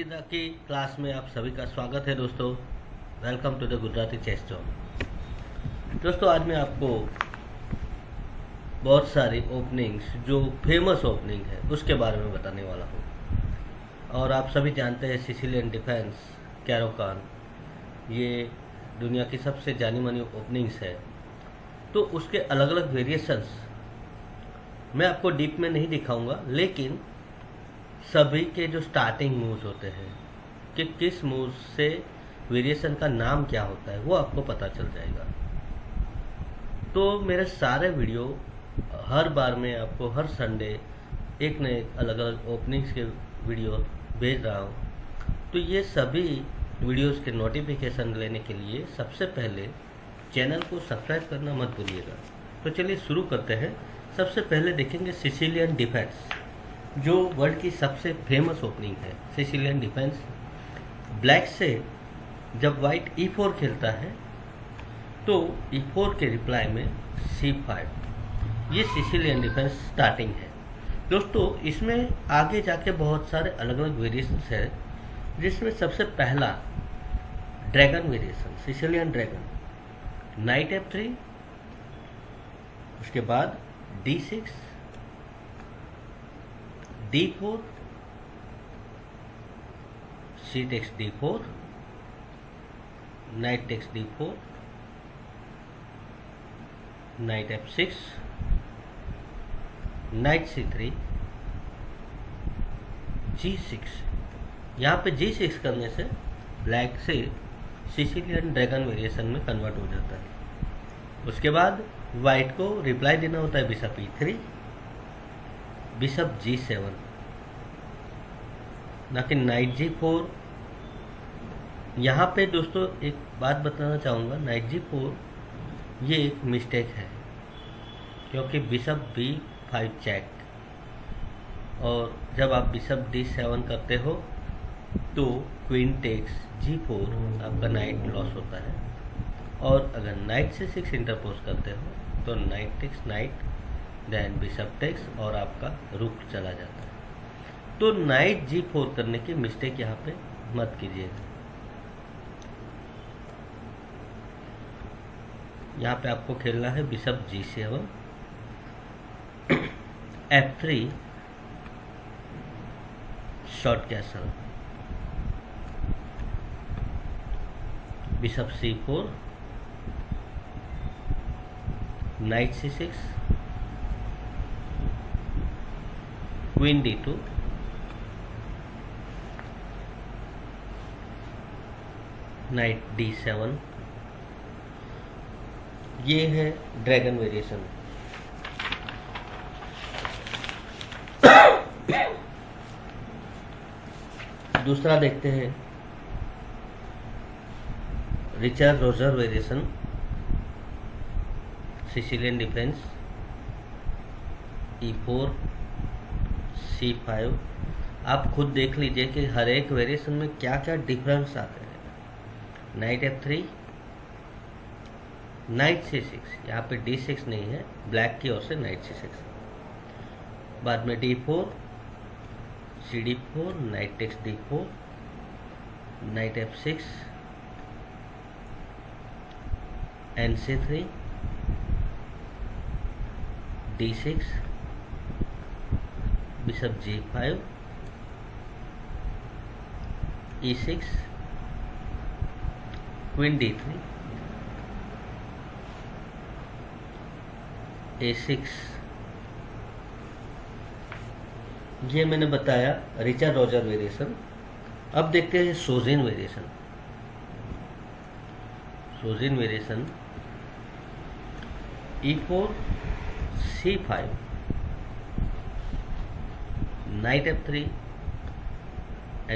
जिंदा की क्लास में आप सभी का स्वागत है दोस्तों welcome to the Gujarati chess zone दोस्तों आज मैं आपको बहुत सारी ओपनिंग्स जो फेमस ओपनिंग है उसके बारे में बताने वाला हूँ और आप सभी जानते हैं सिसिलियन डिफेंस कैरोकान ये दुनिया की सबसे जानी मानी ओपनिंग्स है तो उसके अलग अलग वेरिएशंस मैं आपको डीप में नहीं दिखाऊंगा लेकिन सभी के जो स्टार्टिंग मूव्स होते हैं कि किस मूव से वेरिएशन का नाम क्या होता है वो आपको पता चल जाएगा तो मेरे सारे वीडियो हर बार में आपको हर संडे एक न एक अलग अलग ओपनिंग्स के वीडियो भेज रहा हूँ तो ये सभी वीडियोस के नोटिफिकेशन लेने के लिए सबसे पहले चैनल को सब्सक्राइब करना मत भूलिएगा तो चलिए शुरू करते हैं सबसे पहले देखेंगे सिसिलियन डिफेंस जो वर्ल्ड की सबसे फेमस ओपनिंग है सिसिलियन डिफेंस ब्लैक से जब वाइट ई फोर खेलता है तो ई e फोर के रिप्लाई में सी फाइव ये सिसिलियन डिफेंस स्टार्टिंग है दोस्तों इसमें आगे जाके बहुत सारे अलग अलग वेरिएशंस है जिसमें सबसे पहला dragon variation Sicilian dragon knight f three उसके बाद d six d4 c takes d4 knight takes d4 knight f6 knight c3 g6 यहाँ पे g6 करने से ब्लैक से सिसिलियन ड्रैगन वेरिएशन में कन्वर्ट हो जाता है उसके बाद वाइट को रिप्लाई देना होता है bishop three bishop g seven ना कि नाइट जी फोर यहाँ पे दोस्तों एक बात बताना चाहूँगा नाइट जी फोर ये एक मिस्टेक है क्योंकि बिशप बी फाइव चेक और जब आप बिशप डी सेवन करते हो तो क्वीन टेक्स जी फोर आपका नाइट लॉस होता है और अगर नाइट से सिक्स इंटरपोज करते हो तो knight takes knight then bishop takes और आपका रुक चला जाता है तो नाइट जी फोर करने की मिस्टेक यहाँ पे मत कीजिएगा यहाँ पे आपको खेलना है bishop g seven f three short castle bishop c four knight c six d two knight d seven ये है ड्रैगन वेरिएशन दूसरा देखते हैं Richter Rauzer variation Sicilian defence e four c five आप खुद देख लीजिए कि हर एक वेरिएशन में क्या क्या डिफरेंस आते हैं knight f three knight c six यहाँ पे डी सिक्स नहीं है ब्लैक की ओर से नाइट सी सिक्स बाद में d four c d four knight x d four knight f six n c three d six g six queen d three a six ये मैंने बताया रिचर्ड रॉजर वेरिएशन अब देखते हैं Sozin variation Sozin variation e four c five knight f3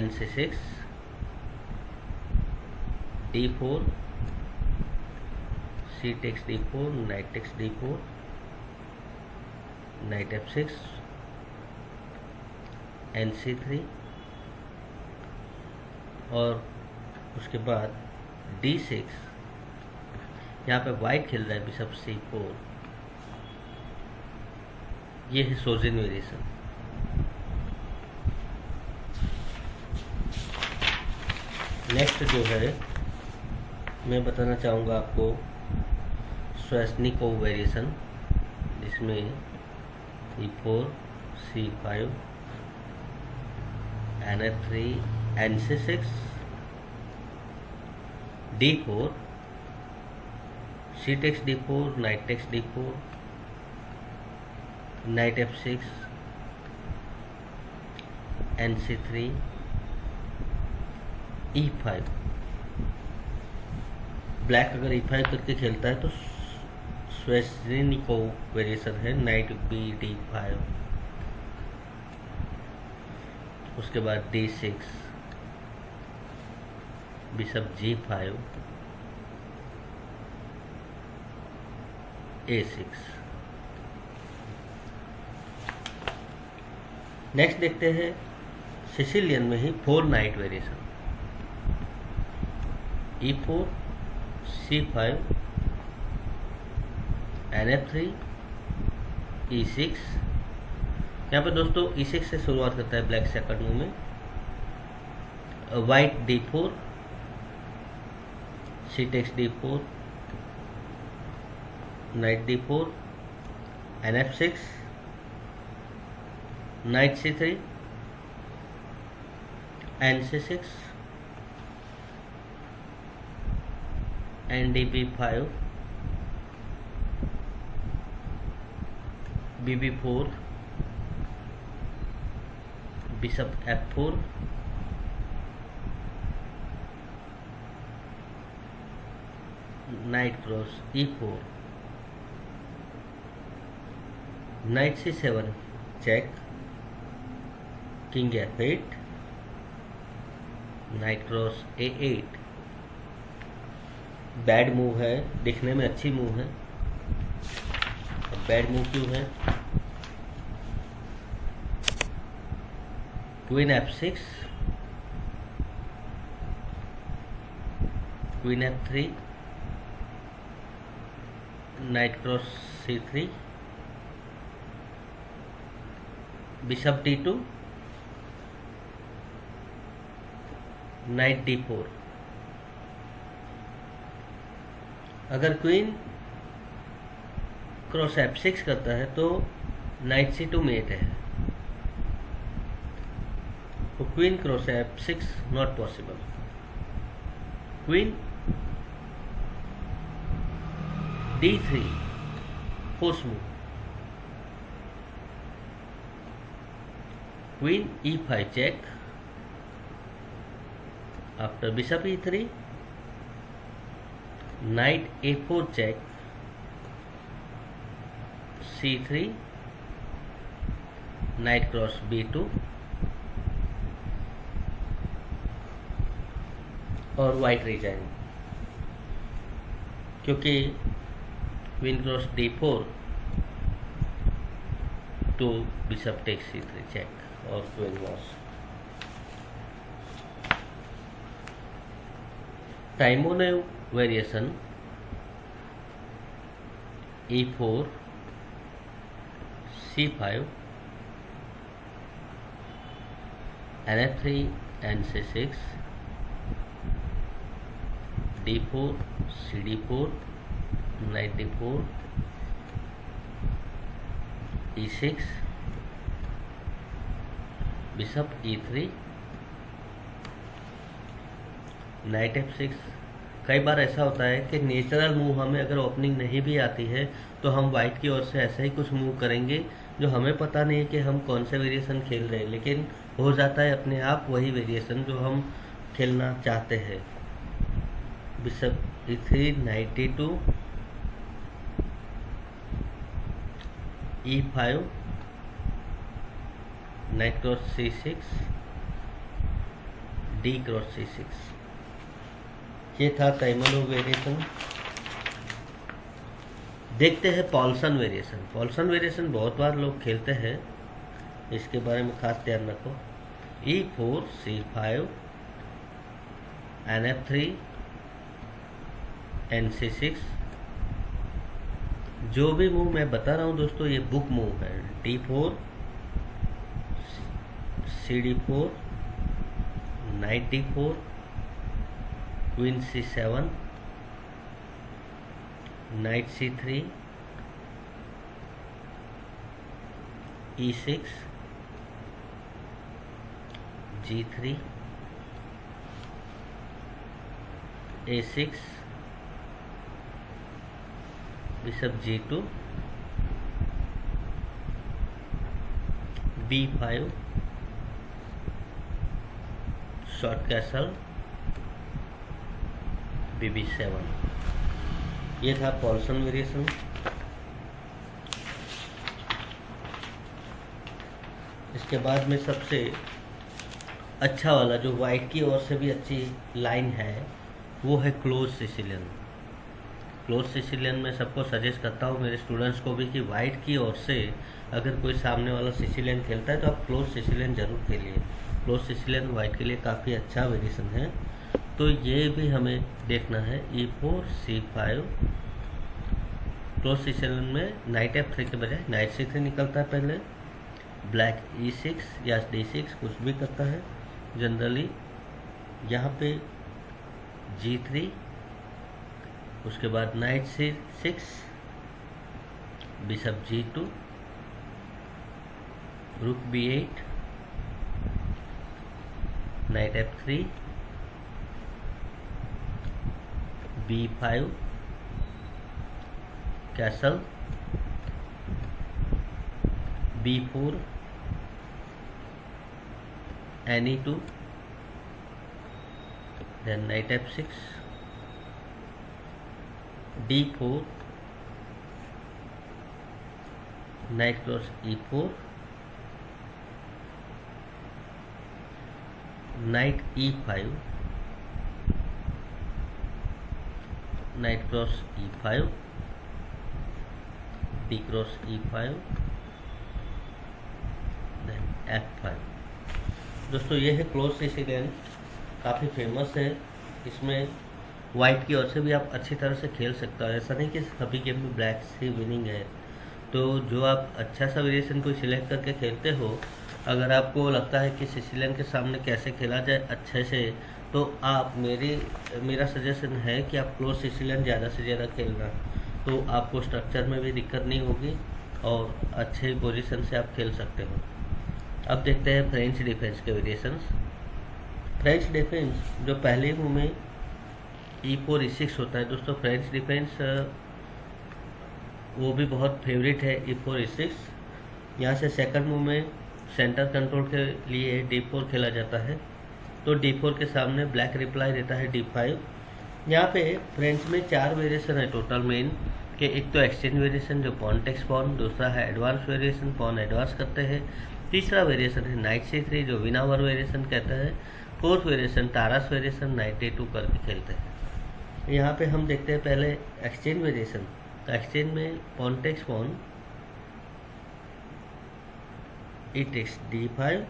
nc6 d4 c takes d4 knight takes d4 knight f6 nc3 और उसके बाद d6 यहाँ पे वाइट खेल रहा है बिशप c4 ये है सोजिन वेरिएशन नेक्स्ट जो है मैं बताना चाहूँगा आपको स्वस्निक वेरिएशन जिसमें e four c five n f three n c six d four c takes d four knight takes d four knight f six n c three e five black अगर e e five करके खेलता है तो Sveshnikov variation है knight b d five उसके बाद d six bishop g five a six next देखते हैं सिसिलियन में ही four knight variation four c five n f three e six यहाँ पर दोस्तों ई e सिक्स से शुरुआत करता है ब्लैक सेकंड मूव में white d four c takes d four knight d four n f six knight c three n c six NDP five b b four bishop f four knight cross e four knight c seven check king f eight knight cross a eight bad move है दिखने में अच्छी move है bad move क्यों है queen f six queen f three knight cross c three bishop d two knight d four अगर queen cross f six करता है तो नाइट सी टू मेट है तो queen cross f six not possible queen d three force move queen e five check after bishop e three knight a four check c three knight cross b two और white resign क्योंकि win cross d four two bishop take c three check और queen cross Taimanov ने variation e4 c5 and 3 and c6 d4 cd4 knight d4 e6 bishop e3 knight f6 कई बार ऐसा होता है कि natural move हमें अगर ओपनिंग नहीं भी आती है तो हम वाइट की ओर से ऐसे ही कुछ मूव करेंगे जो हमें पता नहीं है कि हम कौन से वेरिएशन खेल रहे हैं लेकिन हो जाता है अपने आप वही वेरिएशन जो हम खेलना चाहते हैं bishop e three ninety two e five knight cross c six d cross c six ये था टाइमलो वेरिएशन देखते हैं पॉल्सन वेरिएशन पॉल्सन वेरिएशन बहुत बार लोग खेलते हैं इसके बारे में खास ध्यान रखो e four c five n f three n c six जो भी मूव मैं बता रहा हूँ दोस्तों ये बुक मूव है d four c d four knight d four queen c seven knight c three e six g three a six bishop g two b five short castle p b seven ये था Poulsen variation इसके बाद में सबसे अच्छा वाला जो white की ओर से भी अच्छी लाइन है वो है क्लोज सिसिलियन क्लोज सिसिलियन में सबको सजेस्ट करता हूँ मेरे स्टूडेंट्स को भी कि वाइट की ओर से अगर कोई सामने वाला सिसिलियन खेलता है तो आप क्लोज सिसिलियन जरूर खेलिए क्लोज सिसिलियन वाइट के लिए काफ़ी अच्छा वेरिएशन है तो ये भी हमें देखना है e four c five close seven में नाइट एफ थ्री के बजाय नाइट सिक्स निकलता है पहले ब्लैक ई सिक्स या डी सिक्स कुछ भी करता है जनरली यहाँ पे जी थ्री उसके बाद knight c six bishop g two rook b eight knight f three b5 castle b4 ne2 then knight f6 d4 knight cross e4 knight e5 e five p cross e five then five दोस्तों ये है close c game काफ़ी famous है इसमें white की ओर से भी आप अच्छी तरह से खेल सकते हो ऐसा नहीं कि सभी गेम में ब्लैक से विनिंग है तो जो आप अच्छा सा वेरिएशन कोई सिलेक्ट करके खेलते हो अगर आपको लगता है कि सिसिलियन के सामने कैसे खेला जाए अच्छे से तो आप मेरी मेरा सजेशन है कि आप क्लोज सिसिलियन ज़्यादा से ज़्यादा खेलना तो आपको स्ट्रक्चर में भी दिक्कत नहीं होगी और अच्छे पोजीशन से आप खेल सकते हो अब देखते हैं फ्रेंच डिफेंस के वेरिएशंस फ्रेंच डिफेंस जो पहले हूँ में ई फोर ई सिक्स होता है दोस्तों फ्रेंच डिफेंस वो भी बहुत फेवरेट है ई फोर ई सिक्स यहाँ से सेकंड मूव में सेंटर कंट्रोल के लिए डी फोर खेला जाता है तो D4 के सामने ब्लैक रिप्लाई देता है D5 यहाँ पे फ्रेंच में चार वेरिएशन है टोटल मेन के एक तो एक्सचेंज वेरिएशन जो पॉन टेक्स पॉन दूसरा है एडवांस वेरिएशन पॉन एडवांस करते हैं तीसरा वेरिएशन है नाइट सी थ्री जो विनावर वेरिएशन कहते हैं fourth variation Tarrasch variation knight a two करके खेलते हैं यहाँ पे हम देखते हैं पहले एक्सचेंज वेरिएशन तो एक्सचेंज में pawn takes pawn it x d five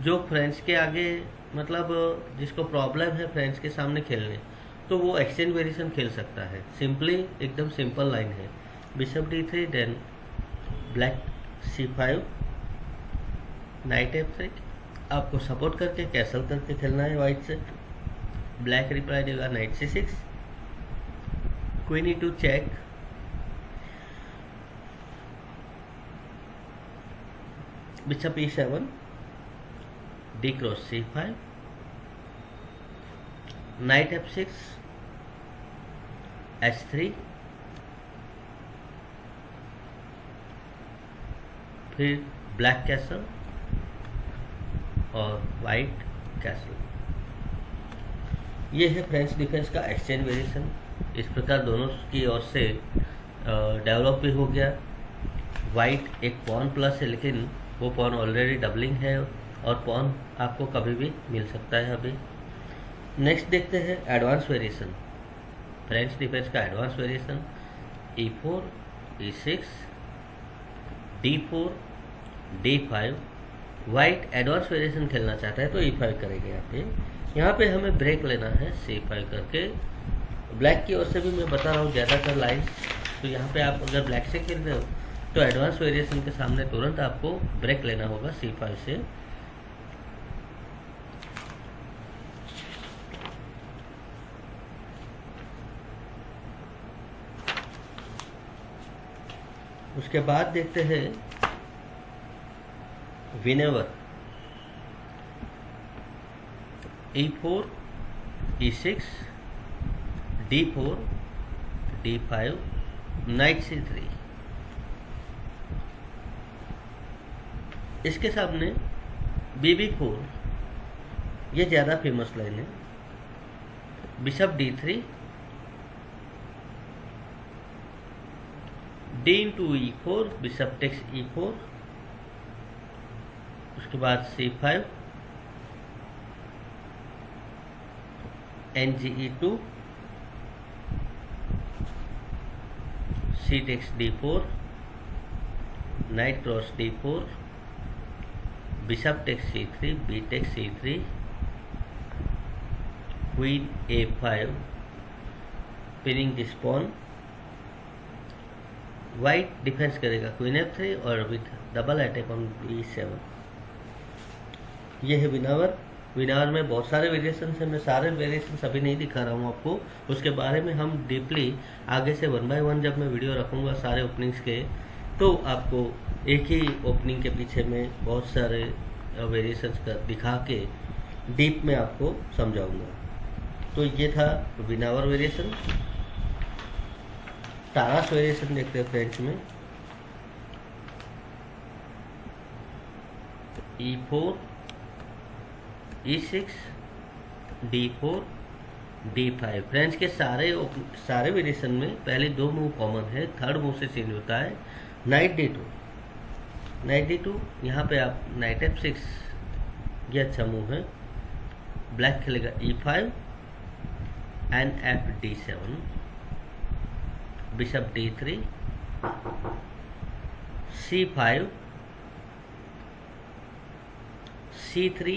जो फ्रेंड्स के आगे मतलब जिसको प्रॉब्लम है फ्रेंड्स के सामने खेलने तो वो एक्सचेंज वेरिएशन खेल सकता है सिंपली एकदम सिंपल लाइन है bishop d three then black c five knight f three आपको सपोर्ट करके कैसल करके खेलना है वाइट से ब्लैक रिप्लाई देगा knight c six queen e two check bishop e seven cross c five knight f six h three फिर black castle और white castle ये है फ्रेंच डिफेंस का एक्सचेंज वेरिएशन इस प्रकार दोनों की ओर से डेवलप भी हो गया वाइट एक पॉन प्लस है लेकिन वो पॉन ऑलरेडी डबलिंग है और पॉन आपको कभी भी मिल सकता है अभी नेक्स्ट देखते हैं एडवांस वेरिएशन फ्रेंच डिफेंस का advance variation e four e six d four d five white advance variation खेलना चाहता है तो ई e फाइव करेंगे यहाँ पे यहाँ पे हमें ब्रेक लेना है सी फाइव करके ब्लैक की ओर से भी मैं बता रहा हूँ ज़्यादातर लाइन तो यहाँ पे आप अगर ब्लैक से खेल रहे हो तो एडवांस वेरिएशन के सामने तुरंत आपको ब्रेक लेना होगा सी फाइव से उसके बाद देखते हैं Winawer e e four six d four d five knight c three इसके सामने बीबी फोर यह ज़्यादा फेमस लाइन है bishop d three d into e4, bishop takes e4, uske baad c5, ng e2, c takes d4, knight cross d4, bishop takes c3, b takes c3, queen a5, pinning this pawn. White defence करेगा queen f three और with double attack on b seven ये है विनावर विनावर में बहुत सारे variation है मैं सारे वेरिएशन अभी नहीं दिखा रहा हूँ आपको उसके बारे में हम डीपली आगे से वन बाय वन जब मैं वीडियो रखूंगा सारे ओपनिंग्स के तो आपको एक ही ओपनिंग के पीछे में बहुत सारे वेरिएशन का दिखा के डीप में आपको समझाऊंगा तो ये था विनावर वेरिएशन टास वेरिएशन देखते हैं फ्रेंच में e four e six d four d five French के सारे सारे वेरिएशन में पहले दो मूव कॉमन है थर्ड मूव से चेंज होता है knight d two knight d two यहाँ पे आप नाइट एफ सिक्स ये अच्छा मूव है ब्लैक खेलेगा e five and f d seven bishop d3 c5 c3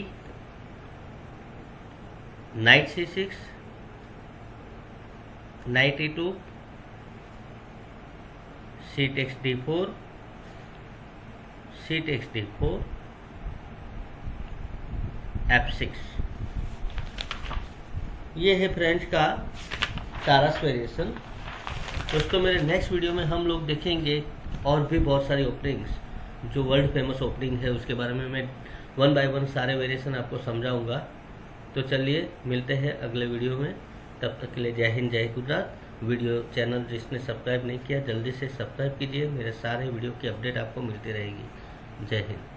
knight c6 knight e2 c takes d4 c takes d4 f6 ये है French का सारा वेरिएशन दोस्तों मेरे नेक्स्ट वीडियो में हम लोग देखेंगे और भी बहुत सारी ओपनिंग्स जो वर्ल्ड फेमस ओपनिंग है उसके बारे में मैं वन बाय वन सारे वेरिएशन आपको समझाऊंगा तो चलिए मिलते हैं अगले वीडियो में तब तक के लिए जय हिंद जय गुजरात वीडियो चैनल जिसने सब्सक्राइब नहीं किया जल्दी से सब्सक्राइब कीजिए मेरे सारे वीडियो की अपडेट आपको मिलती रहेगी जय हिंद